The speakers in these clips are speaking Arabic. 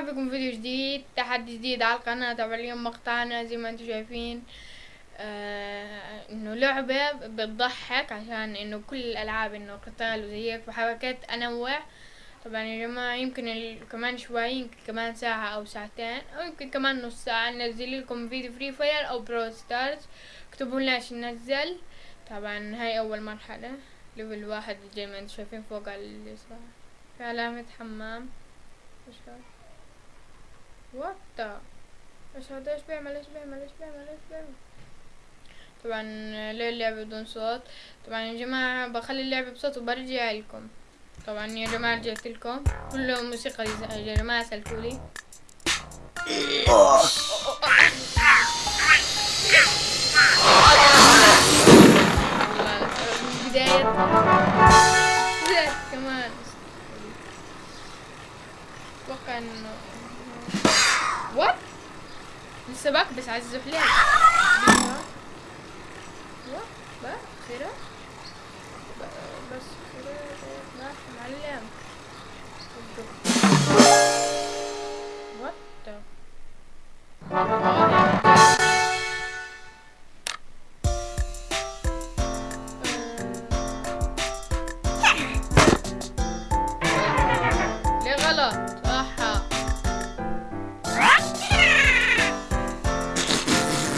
مرحبا بكم في فيديو جديد تحدي جديد على القناة. طبعا اليوم مقطعنا زي ما أنتم شايفين آه إنه لعبة بتضحك عشان إنه كل الألعاب إنه قتال وزي هيك فحركات أنوع. طبعا يا جماعة يمكن. كمان شوي يمكن كمان ساعة أو ساعتين أو يمكن كمان نص ساعة ننزل لكم فيديو Free Fire أو Brawl Stars اكتبوا لنا إيش ننزل. طبعا هاي أول مرحلة level واحد زي ما أنتم شايفين فوق اليسار. في علامة حمام. هذا وات إيش هذا إيش بيعمل إيش بيعمل إيش بيعمل إيش بيعمل طبعا ليه اللعبة بدون صوت. طبعا يا جماعة بخلي اللعبة بصوت وبرجع لكم طبعا يا جماعة رجعت لكم كله موسيقى يا جماعة سلكولي بداية كمان أتوقع انه وات لسه بكبس على الزحلية بقى خيرة. بس خيرة. معلم.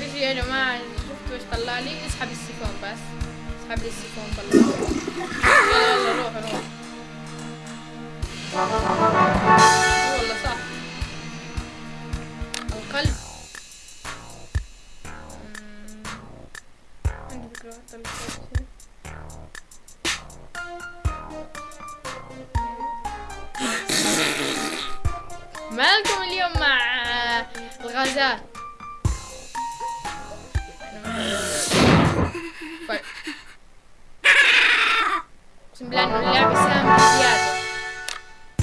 شيء يا جماعة شفتوا إيش طلع لي؟ اسحب السيفون بس. اسحب لي السيفون طلع يلا يلا روح روح. والله صح. القلب. عندي فكرة هنا. مالكم اليوم مع الغازات؟ انه اللعبة سامة زيادة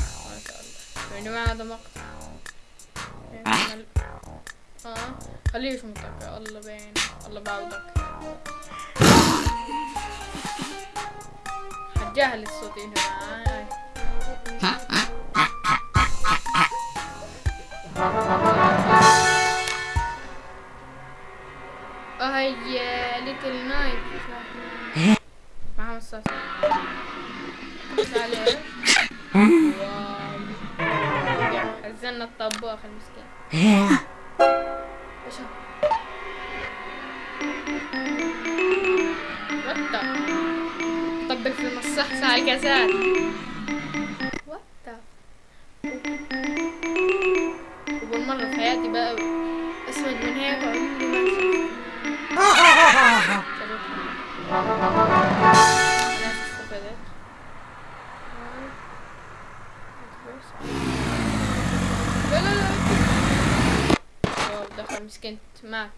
ما شاء الله يا جماعة هذا مقطع آه خليه يشمطك يا الله بين الله بعوضك حتجاهل الصوت يا جماعة وات أول مرة في حياتي بقى أسود من هيك وعمري ما شفت. دخل مات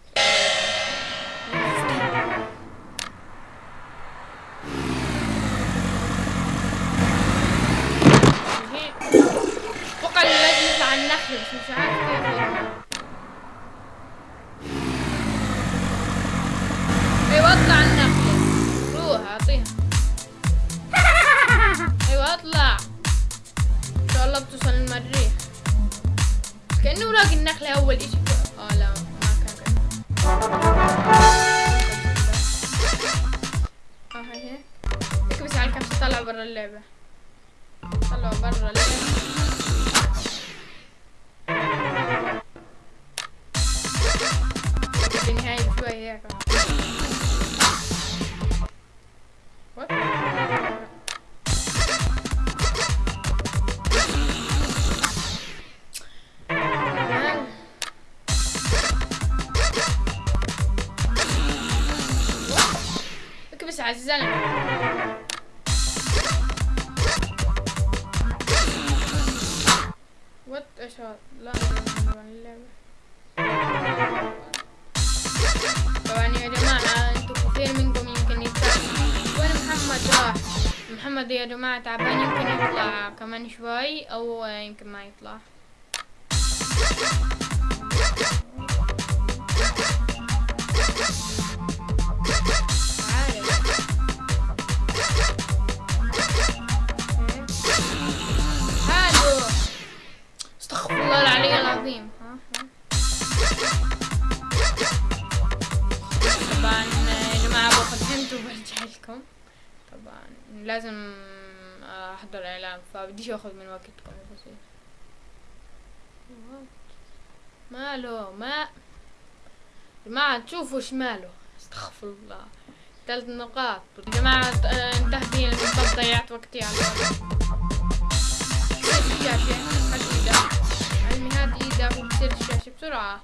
على النخل بس مش عارف كيف. أيوه أطلع النخلة روح أعطيها. أيوه أطلع. إن شاء الله بتوصل المريخ. كأنه لاقي النخلة أول إشي. آه لا ما كان آه هي. هيك اكبس على الكبسة طلع برا اللعبة؟ طلعوا برا اللعبة. عزيزان على الزلمه وات اشهر لا طبعا اللعبة طبعا يا جماعة انتو كثير منكم يمكن يتعب وين محمد راح. محمد يا جماعة تعبان يمكن يطلع كمان شوي أو يمكن ما يطلع. لازم أحضر إعلان فبديش آخذ من وقتكم ماله ما جماعة تشوفوا إيش ماله استغفر الله. ثلاث نقاط. جماعة آه، بي المنطقة ضيعت وقتي على الشاشة علمي هات إيدك وكسر الشاشة بسرعة.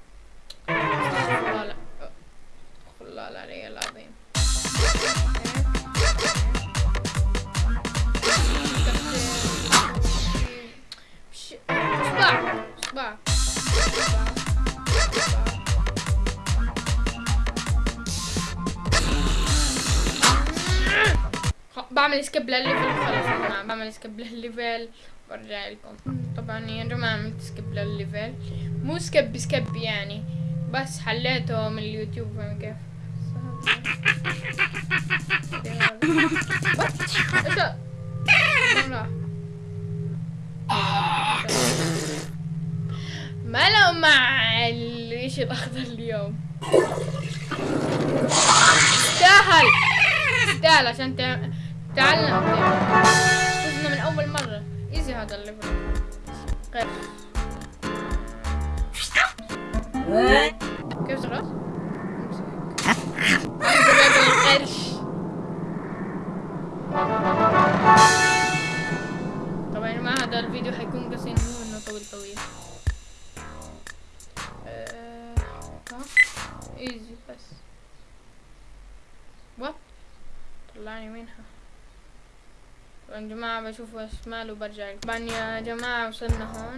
بعمل skip لل level يا جماعة بعمل skip لل level برجع لكم. طبعا يا جماعة عملت skip لل level مو skip skip يعني. بس حليته من اليوتيوب فاهم كيف. ما له مع الإشي الأخضر اليوم؟ استاهل استاهل عشان تع- تعلم فزنا من أول مرة. إيزي هذا الليفل قرش كيف صرت؟ القرش طبعا يا جماعة هذا الفيديو حيكون قصير مو إنه طويل طويل. آه، إيزي بس. وات طلعني منها. يا جماعة بشوف إيش ماله وبرجع. طبعا يا جماعة وصلنا هون.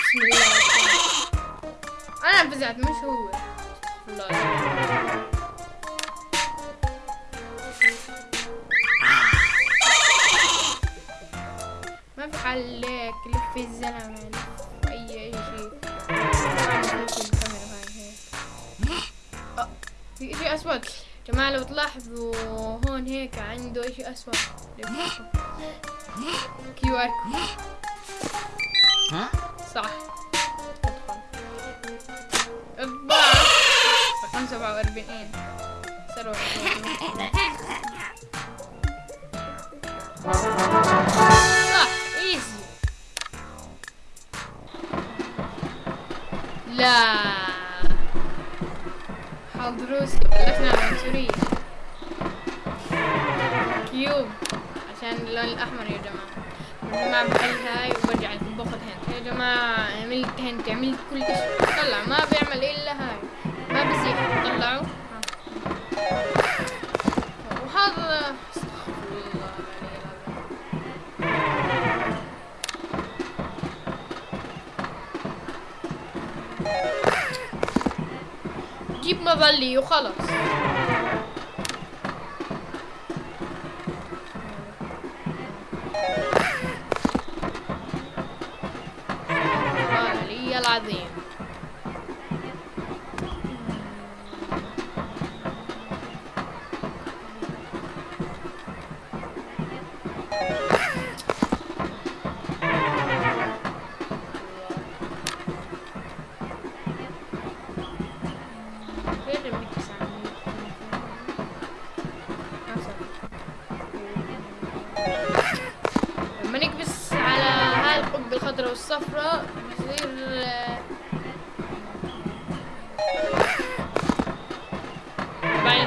بسم الله. أنا فزعت مش هو. الله. ما في حل لك لف الزلمة اي أي شيء. في اشي اسود جماعة لو تلاحظوا هون هيك عنده إشي اسود QR صح. اطبع رقم سبعة وأربعين. ثروة صح ايزي لا. حظ العنصرية كيوب عشان اللون الأحمر يا جماعة. جماعة بحل هاي وبرجع باخذ هنت يا جماعة عملت هنت عملت كل شيء طلع. ما بيعمل إلا هاي. ما بزيح طلعوا. وهذا جيب مظلي وخلص الخضراء والصفراء بيصير آه،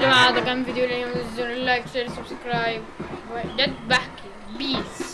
طبعا هذا كان فيديو اليوم زر ال like share subscribe. جد بحكي peace.